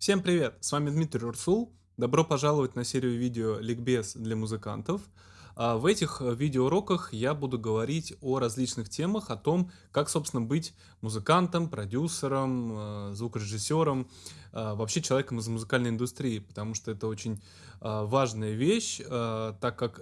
Всем привет! С вами Дмитрий Урсул. Добро пожаловать на серию видео «Ликбез для музыкантов». А В этих э, видеоуроках я буду говорить о различных темах, о том, как, собственно, быть музыкантом, продюсером, э, звукорежиссером, э, вообще человеком из музыкальной индустрии, потому что это очень важная вещь, так как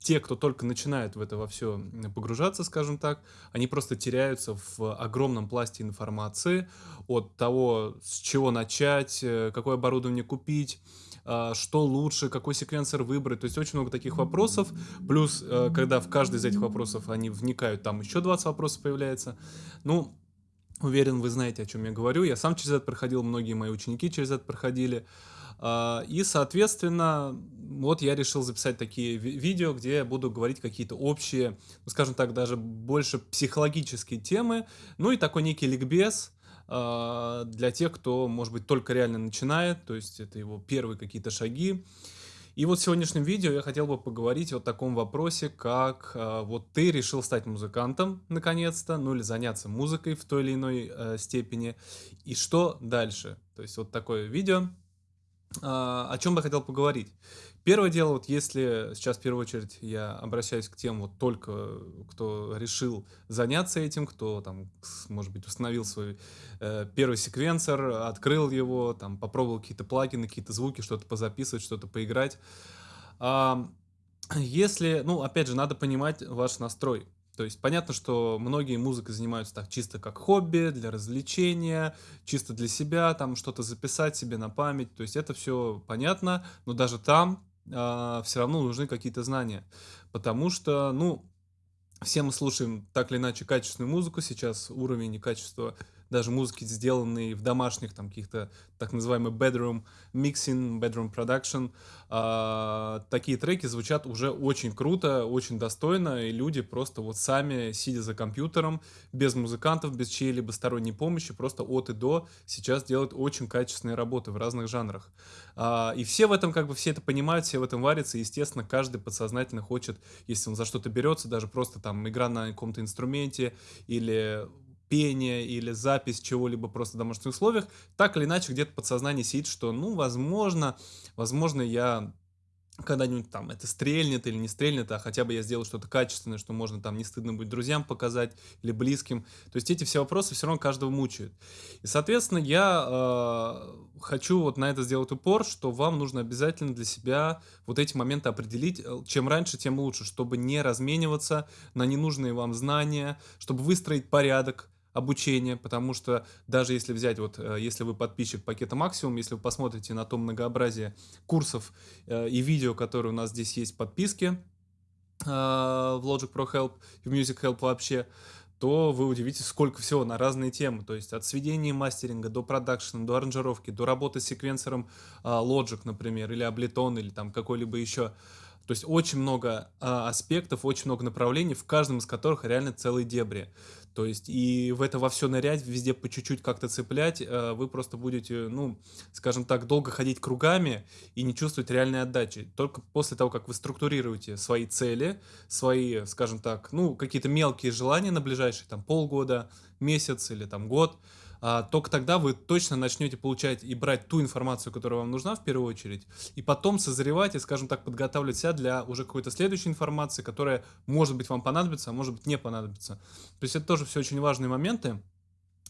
те, кто только начинает в это во все погружаться, скажем так, они просто теряются в огромном пласте информации от того, с чего начать, э, какое оборудование купить, а, что лучше, какой секвенсор выбрать. То есть очень много таких вопросов. Плюс, э, когда в каждый из этих вопросов они вникают, там еще 20 вопросов появляется. Ну, уверен, вы знаете, о чем я говорю. Я сам через это проходил, многие мои ученики через это проходили. А, и, соответственно, вот я решил записать такие видео, где я буду говорить какие-то общие, ну, скажем так, даже больше психологические темы, ну и такой некий ликбез а, для тех, кто, может быть, только реально начинает, то есть это его первые какие-то шаги. И вот в сегодняшнем видео я хотел бы поговорить о таком вопросе, как э, вот ты решил стать музыкантом наконец-то, ну или заняться музыкой в той или иной э, степени, и что дальше? То есть вот такое видео. А, о чем бы я хотел поговорить? Первое дело, вот если сейчас в первую очередь я обращаюсь к тем, вот только кто решил заняться этим, кто там, может быть, установил свой э, первый секвенсор, открыл его, там попробовал какие-то плагины, какие-то звуки, что-то позаписывать, что-то поиграть. А, если, ну, опять же, надо понимать ваш настрой. То есть понятно, что многие музыкой занимаются так чисто как хобби, для развлечения, чисто для себя, там что-то записать себе на память. То есть это все понятно, но даже там э, а, все равно нужны какие-то знания. Потому что, ну, все мы слушаем так или иначе качественную музыку, сейчас уровень и качество даже музыки, сделанные в домашних там каких-то так называемый bedroom mixing, bedroom production, э, такие треки звучат уже очень круто, очень достойно, и люди просто вот сами, сидя за компьютером, без музыкантов, без чьей-либо сторонней помощи, просто от и до сейчас делают очень качественные работы в разных жанрах. Э, и все в этом как бы, все это понимают, все в этом варятся, и, естественно, каждый подсознательно хочет, если он за что-то берется, даже просто там игра на каком-то инструменте или пение или запись чего-либо просто в домашних условиях, так или иначе где-то подсознание сидит, что, ну, возможно, возможно, я когда-нибудь там это стрельнет или не стрельнет, а хотя бы я сделал что-то качественное, что можно там не стыдно будет друзьям показать или близким. То есть эти все вопросы все равно каждого мучают. И, соответственно, я э, хочу вот на это сделать упор, что вам нужно обязательно для себя вот эти моменты определить. Э, чем раньше, тем лучше, чтобы не размениваться на ненужные вам знания, чтобы выстроить порядок, обучение, потому что даже если взять, вот э, если вы подписчик пакета Максимум, если вы посмотрите на то многообразие курсов э, и видео, которые у нас здесь есть в подписке э, в Logic Pro Help и в Music Help вообще, то вы удивитесь, сколько всего на разные темы. То есть от сведения мастеринга до продакшена, до аранжировки, до работы с секвенсором Logic, например, или Ableton, или там какой-либо еще. То есть очень много а, аспектов, очень много направлений, в каждом из которых реально целые дебри. То есть и в это во все нырять, везде по чуть-чуть как-то цеплять, а, вы просто будете, ну, скажем так, долго ходить кругами и не чувствовать реальной отдачи. Только после того, как вы структурируете свои цели, свои, скажем так, ну, какие-то мелкие желания на ближайшие там полгода, месяц или там год, а, только тогда вы точно начнете получать и брать ту информацию, которая вам нужна в первую очередь, и потом созревать и, скажем так, подготавливать себя для уже какой-то следующей информации, которая, может быть, вам понадобится, а может быть, не понадобится. То есть это тоже все очень важные моменты.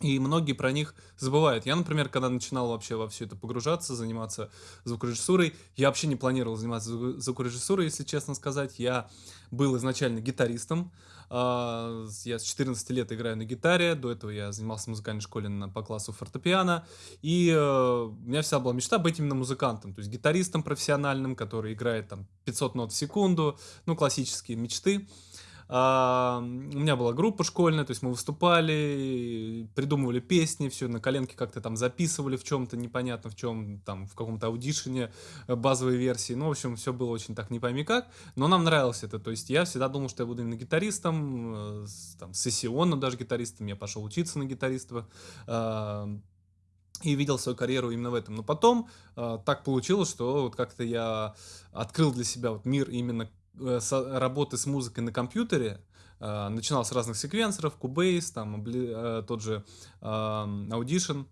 И многие про них забывают. Я, например, когда начинал вообще во все это погружаться, заниматься звукорежиссурой, я вообще не планировал заниматься звукорежиссурой, если честно сказать. Я был изначально гитаристом. А, я с 14 лет играю на гитаре. До этого я занимался в музыкальной школе на, по классу фортепиано. И э, у меня вся была мечта быть именно музыкантом. То есть гитаристом профессиональным, который играет там 500 нот в секунду. Ну, классические мечты. А, у меня была группа школьная, то есть мы выступали, придумывали песни, все на коленке как-то там записывали в чем-то непонятно в чем, там в каком-то аудишене э, базовой версии. Ну, в общем, все было очень так не пойми как, но нам нравилось это. То есть я всегда думал, что я буду именно гитаристом, э, там, сессионным даже гитаристом, я пошел учиться на гитариста а, и видел свою карьеру именно в этом. Но потом э, так получилось, что вот как-то я открыл для себя вот мир именно Э, работы с музыкой на компьютере, э, начинал с разных секвенсоров, Cubase, там, э, тот же Audition,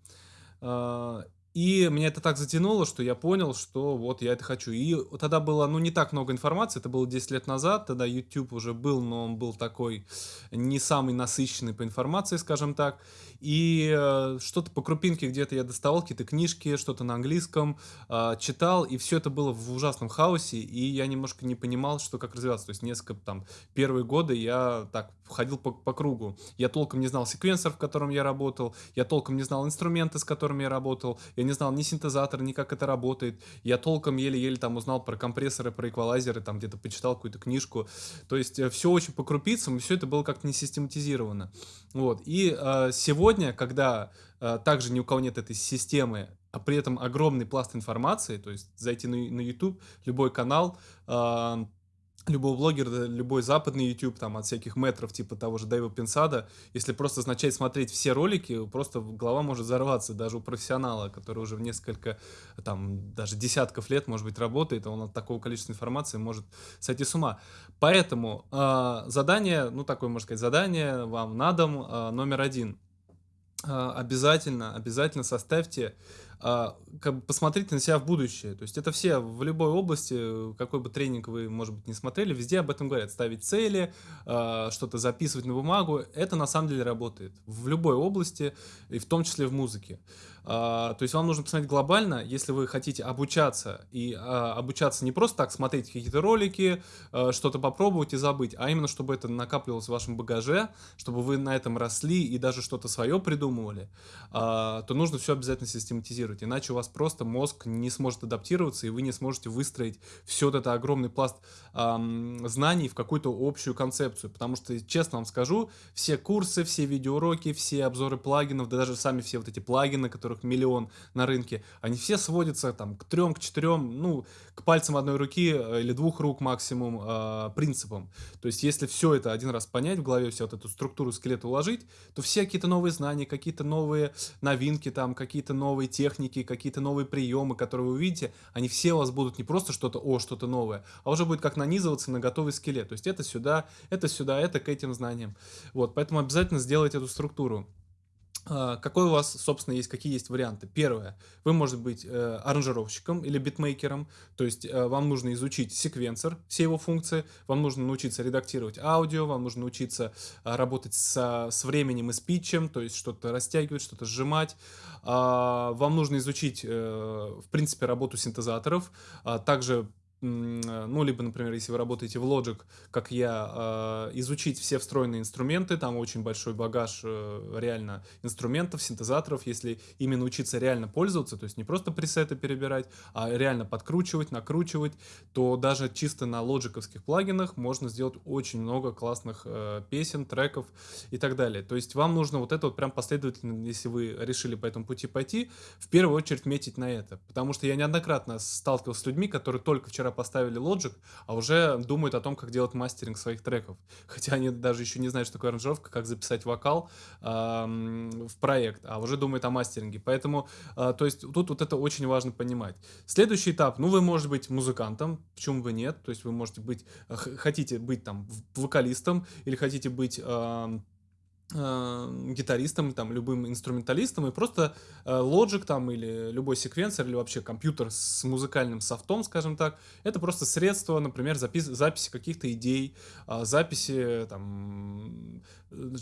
и меня это так затянуло, что я понял, что вот я это хочу. И тогда было, ну, не так много информации, это было 10 лет назад, тогда YouTube уже был, но он был такой не самый насыщенный по информации, скажем так. И э, что-то по крупинке где-то я доставал, какие-то книжки, что-то на английском, э, читал, и все это было в ужасном хаосе, и я немножко не понимал, что как развиваться. То есть несколько там первые годы я так ходил по, по кругу. Я толком не знал секвенсор, в котором я работал, я толком не знал инструменты, с которыми я работал, я не знал ни синтезатор, ни как это работает. Я толком еле-еле там узнал про компрессоры, про эквалайзеры, там где-то почитал какую-то книжку. То есть э, все очень по крупицам, и все это было как-то не систематизировано. Вот. И э, сегодня, когда э, также ни у кого нет этой системы, а при этом огромный пласт информации, то есть зайти на, на YouTube, любой канал, э, любого блогера, любой западный YouTube, там, от всяких метров, типа того же Дэйва Пинсада, если просто начать смотреть все ролики, просто голова может взорваться, даже у профессионала, который уже в несколько, там, даже десятков лет, может быть, работает, он от такого количества информации может сойти с ума. Поэтому э, задание, ну, такое, можно сказать, задание вам на дом э, номер один. Э, обязательно, обязательно составьте а, как бы посмотрите на себя в будущее. То есть это все в любой области, какой бы тренинг вы, может быть, не смотрели, везде об этом говорят. Ставить цели, а, что-то записывать на бумагу. Это на самом деле работает в любой области, и в том числе в музыке. А, то есть вам нужно посмотреть глобально, если вы хотите обучаться, и а, обучаться не просто так смотреть какие-то ролики, а, что-то попробовать и забыть, а именно чтобы это накапливалось в вашем багаже, чтобы вы на этом росли и даже что-то свое придумывали, а, то нужно все обязательно систематизировать, иначе у вас просто мозг не сможет адаптироваться, и вы не сможете выстроить все вот это огромный пласт а, знаний в какую-то общую концепцию, потому что, честно вам скажу, все курсы, все видеоуроки, все обзоры плагинов, да даже сами все вот эти плагины, которых миллион на рынке, они все сводятся там к трем, к четырем, ну, к пальцам одной руки э, или двух рук максимум э, принципам. То есть, если все это один раз понять в голове, всю вот эту структуру скелета уложить, то все какие-то новые знания, какие-то новые новинки, там, какие-то новые техники, какие-то новые приемы, которые вы увидите, они все у вас будут не просто что-то, о, что-то новое, а уже будет как нанизываться на готовый скелет. То есть, это сюда, это сюда, это к этим знаниям. Вот, поэтому обязательно сделайте эту структуру. А, какой у вас, собственно, есть, какие есть варианты? Первое, вы можете быть э, аранжировщиком или битмейкером, то есть э, вам нужно изучить секвенсор, все его функции, вам нужно научиться редактировать аудио, вам нужно научиться э, работать со, с временем и с питчем, то есть что-то растягивать, что-то сжимать, э, вам нужно изучить, э, в принципе, работу синтезаторов, а также Э, ну, либо, например, если вы работаете в Logic, как я, э, изучить все встроенные инструменты, там очень большой багаж э, реально инструментов, синтезаторов, если именно учиться реально пользоваться, то есть не просто пресеты перебирать, а реально подкручивать, накручивать, то даже чисто на лоджиковских плагинах можно сделать очень много классных песен, треков и так далее. То есть вам нужно вот это вот прям последовательно, если вы решили по этому пути пойти, в первую очередь метить на это, потому что я неоднократно сталкивался с людьми, которые только вчера поставили Logic, а уже думают о том, как делать мастеринг своих треков. Хотя они даже еще не знают, что такое аранжировка, как записать вокал в проект, а уже думают о мастеринге. Поэтому, э, то есть тут вот это очень важно понимать. Следующий этап, ну вы можете быть музыкантом, почему бы нет, то есть вы можете быть, хотите быть там вокалистом или хотите быть... э, гитаристом, там, любым инструменталистом, и просто э, Logic там или любой секвенсор, или вообще компьютер с музыкальным софтом, скажем так, это просто средство, например, запис записи каких-то идей, э, записи там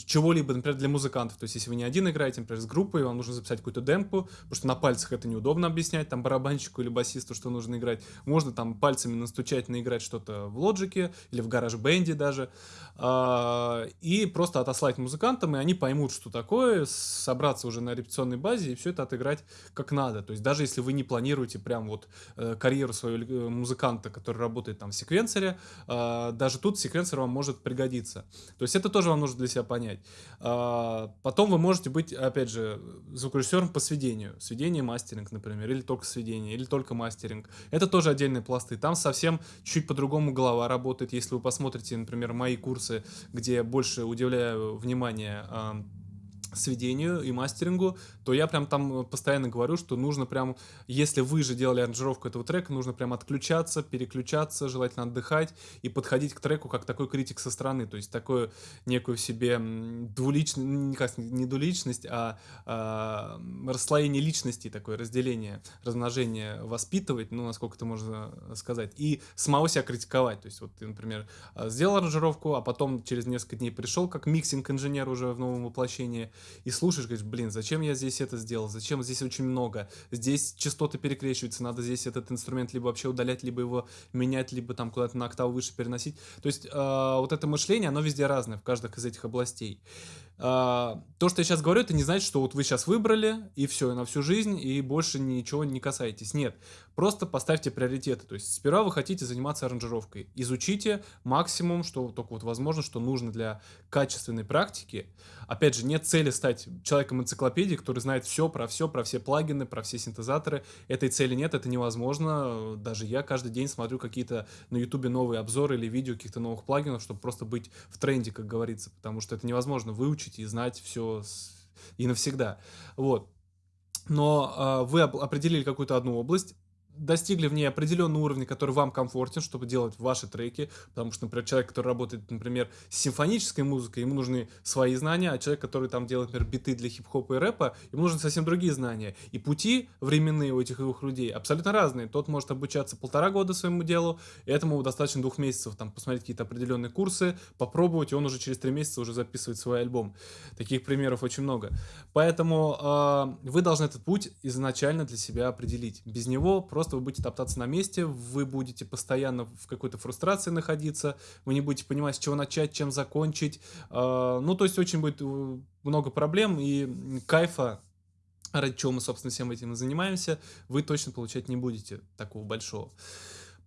чего-либо, например, для музыкантов. То есть, если вы не один играете, например, с группой, вам нужно записать какую-то демку, потому что на пальцах это неудобно объяснять, там, барабанщику или басисту, что нужно играть. Можно там пальцами настучать, наиграть что-то в лоджике или в гараж бенде даже, а, и просто отослать музыкантам, и они поймут, что такое, собраться уже на репетиционной базе и все это отыграть как надо. То есть, даже если вы не планируете прям вот э, карьеру своего э, музыканта, который работает там в секвенсоре, а, даже тут секвенсор вам может пригодиться. То есть, это тоже вам нужно для себя понять. А, потом вы можете быть, опять же, звукорежиссером по сведению. Сведение, мастеринг, например, или только сведение, или только мастеринг. Это тоже отдельные пласты. Там совсем чуть по-другому голова работает. Если вы посмотрите, например, мои курсы, где я больше удивляю внимание Yeah. Um, сведению и мастерингу, то я прям там постоянно говорю, что нужно прям, если вы же делали аранжировку этого трека, нужно прям отключаться, переключаться, желательно отдыхать и подходить к треку как такой критик со стороны, то есть такую некую себе двуличность, не двуличность, а, а расслоение личности, такое разделение, размножение воспитывать, ну, насколько это можно сказать, и самого себя критиковать, то есть вот ты, например, сделал аранжировку, а потом через несколько дней пришел как миксинг-инженер уже в новом воплощении, и слушаешь, говоришь, блин, зачем я здесь это сделал, зачем здесь очень много, здесь частоты перекрещиваются, надо здесь этот инструмент либо вообще удалять, либо его менять, либо там куда-то на октаву выше переносить. То есть э, вот это мышление, оно везде разное, в каждых из этих областей. А, то, что я сейчас говорю, это не значит, что вот вы сейчас выбрали, и все, на всю жизнь, и больше ничего не касаетесь. Нет, просто поставьте приоритеты. То есть сперва вы хотите заниматься аранжировкой. Изучите максимум, что только вот возможно, что нужно для качественной практики. Опять же, нет цели стать человеком энциклопедии, который знает все про все, про все плагины, про все синтезаторы. Этой цели нет, это невозможно. Даже я каждый день смотрю какие-то на ютубе новые обзоры или видео каких-то новых плагинов, чтобы просто быть в тренде, как говорится. Потому что это невозможно выучить выучить и знать все и навсегда. Вот. Но э, вы определили какую-то одну область, достигли в ней определенного уровня, который вам комфортен, чтобы делать ваши треки, потому что, например, человек, который работает, например, с симфонической музыкой, ему нужны свои знания, а человек, который там делает, например, биты для хип-хопа и рэпа, ему нужны совсем другие знания. И пути временные у этих двух людей абсолютно разные. Тот может обучаться полтора года своему делу, этому достаточно двух месяцев, там, посмотреть какие-то определенные курсы, попробовать, и он уже через три месяца уже записывает свой альбом. Таких примеров очень много. Поэтому э, вы должны этот путь изначально для себя определить. Без него просто просто вы будете топтаться на месте, вы будете постоянно в какой-то фрустрации находиться, вы не будете понимать, с чего начать, чем закончить. А, ну, то есть очень будет э, много проблем и кайфа ради чего мы, собственно, всем этим и занимаемся, вы точно получать не будете такого большого.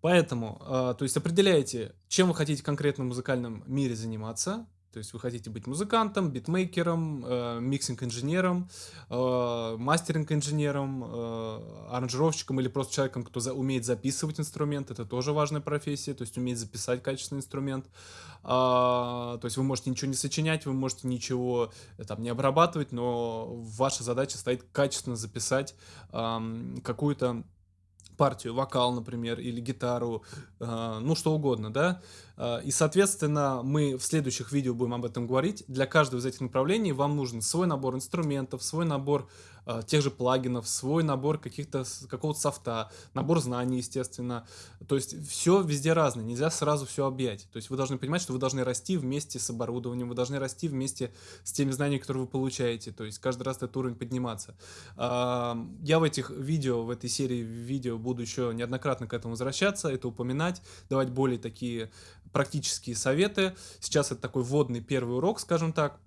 Поэтому, э, то есть определяете, чем вы хотите в конкретном музыкальном мире заниматься, то есть вы хотите быть музыкантом, битмейкером, э, миксинг-инженером, э, мастеринг-инженером, э, аранжировщиком или просто человеком, кто за, умеет записывать инструмент. Это тоже важная профессия, то есть уметь записать качественный инструмент. А, то есть вы можете ничего не сочинять, вы можете ничего э, там не обрабатывать, но ваша задача стоит качественно записать э, какую-то партию, вокал, например, или гитару, э, ну что угодно, да. Э, и, соответственно, мы в следующих видео будем об этом говорить. Для каждого из этих направлений вам нужен свой набор инструментов, свой набор э, тех же плагинов, свой набор каких-то какого-то софта, набор знаний, естественно. То есть все везде разное, нельзя сразу все объять. То есть вы должны понимать, что вы должны расти вместе с оборудованием, вы должны расти вместе с теми знаниями, которые вы получаете. То есть каждый раз этот уровень подниматься. Я в этих видео, в этой серии видео буду еще неоднократно к этому возвращаться, это упоминать, давать более такие практические советы. Сейчас это такой вводный первый урок, скажем так.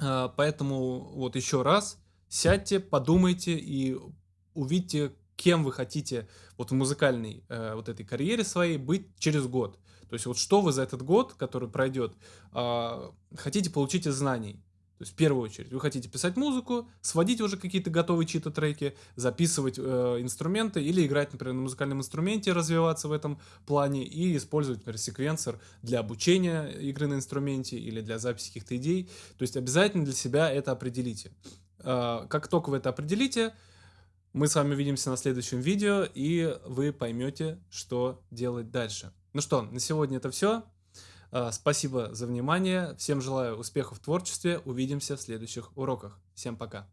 А, поэтому вот еще раз сядьте, подумайте и увидьте, кем вы хотите вот в музыкальной э, вот этой карьере своей быть через год. То есть вот что вы за этот год, который пройдет, э, хотите получить из знаний. То есть в первую очередь вы хотите писать музыку, сводить уже какие-то готовые чьи-то треки, записывать э, инструменты или играть, например, на музыкальном инструменте, развиваться в этом плане и использовать, например, секвенсор для обучения игры на инструменте или для записи каких-то идей. То есть обязательно для себя это определите. Э, как только вы это определите, мы с вами увидимся на следующем видео, и вы поймете, что делать дальше. Ну что, на сегодня это все. А, спасибо за внимание. Всем желаю успехов в творчестве. Увидимся в следующих уроках. Всем пока.